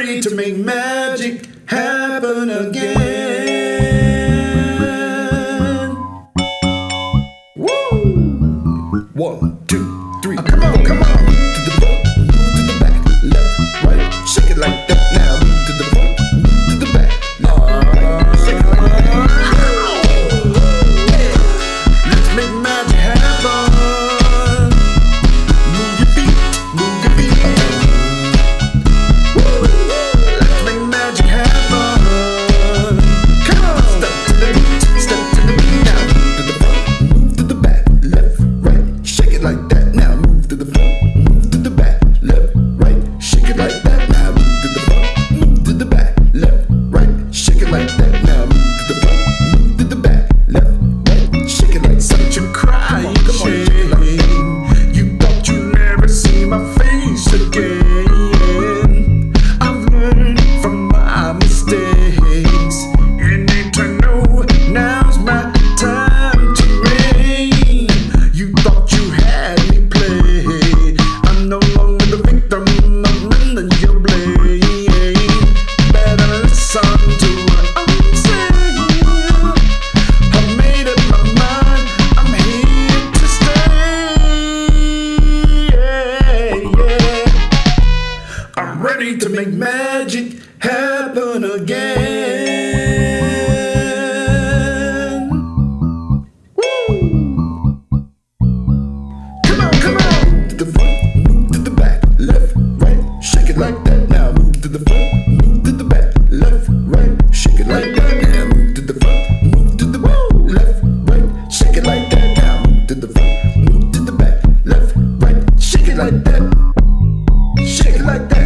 to make magic happen again. To make magic happen again. Woo! Come on, come on. To the front, move to the back, left, right, shake it like that. Now move to the front, move to the back, left, right, shake it like that. Now move to the front, move to the back, left, right, shake it like that. Now move to the front, move to the back, left, right, shake it like that. Shake it like that.